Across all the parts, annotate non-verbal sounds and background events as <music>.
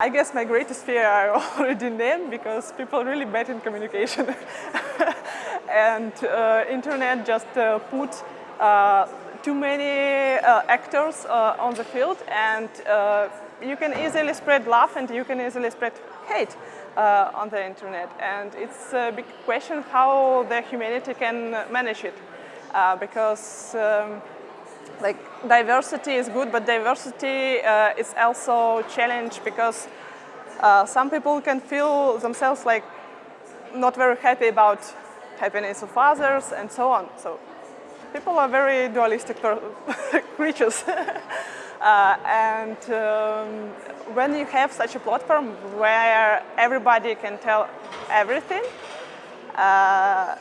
I guess my greatest fear I <laughs> already named because people really bad in communication. <laughs> and uh, internet just uh, put uh, too many uh, actors uh, on the field and uh, you can easily spread love and you can easily spread hate on the internet. And it's a big question how the humanity can manage it because um, like diversity is good, but diversity uh, is also challenge because uh, some people can feel themselves like not very happy about happiness of others and so on. So people are very dualistic <laughs> creatures. <laughs> uh, and um, when you have such a platform where everybody can tell everything, uh,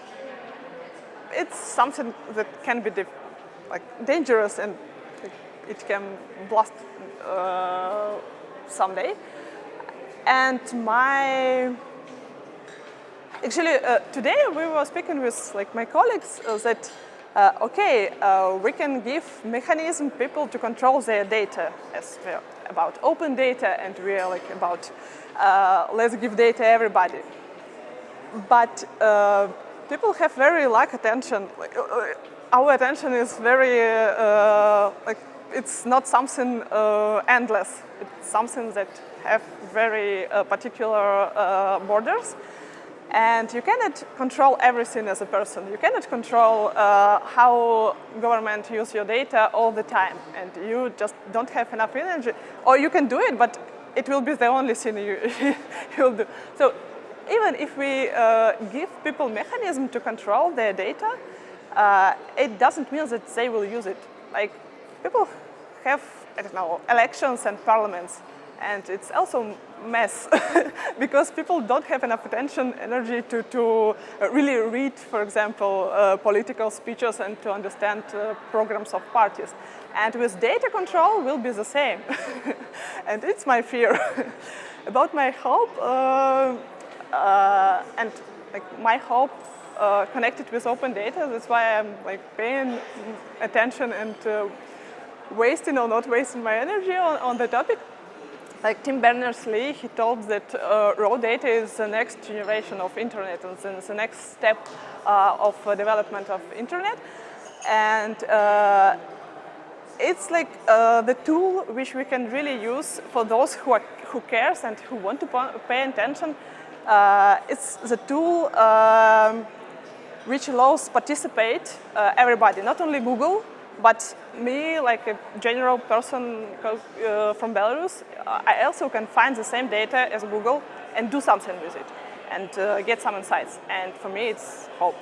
it's something that can be like dangerous and it can blast uh, someday. And my, actually uh, today we were speaking with like my colleagues uh, that uh, okay, uh, we can give mechanism people to control their data as we're about open data and we're like about uh, let's give data everybody. But people have very lack attention. Like, our attention is very, uh, like, it's not something uh, endless. It's something that have very uh, particular uh, borders. And you cannot control everything as a person. You cannot control uh, how government use your data all the time. And you just don't have enough energy. Or you can do it, but it will be the only thing you, <laughs> you'll do. So even if we uh, give people mechanism to control their data, uh, it doesn't mean that they will use it. Like people have, I don't know, elections and parliaments, and it's also mess <laughs> because people don't have enough attention, energy to, to really read, for example, uh, political speeches and to understand uh, programs of parties. And with data control will be the same. <laughs> and it's my fear. <laughs> About my hope, uh, and like my hope uh, connected with open data. That's why I'm like paying attention and uh, wasting or not wasting my energy on, on the topic. Like Tim Berners-Lee, he told that uh, raw data is the next generation of internet and the next step uh, of uh, development of internet. And uh, it's like the tool which we can really use for those who, are, who cares and who want to pay attention. It's the tool um, which allows participate uh, everybody, not only Google, but me, like a general person uh, from Belarus, I also can find the same data as Google and do something with it and uh, get some insights. And for me, it's hope.